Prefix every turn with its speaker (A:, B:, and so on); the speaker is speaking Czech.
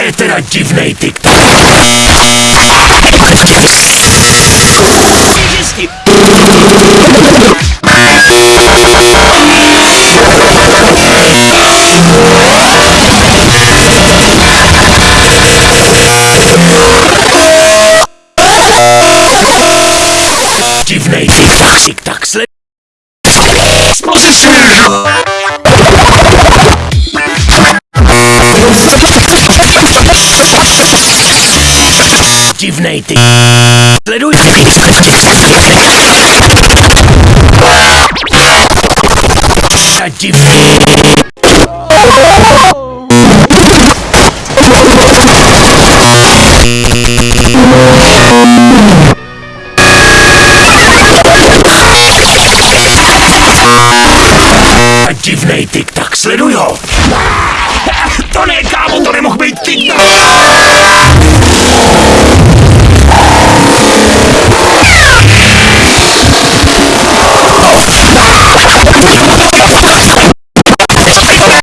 A: je teda divnej TikTok. Divnej TikTok, TikTok, sled... Exposition! Divnej ty... Sleduj... Divný... Divnej TikTok, sleduj ho! To ne, kámo, to nemohl být TikTok!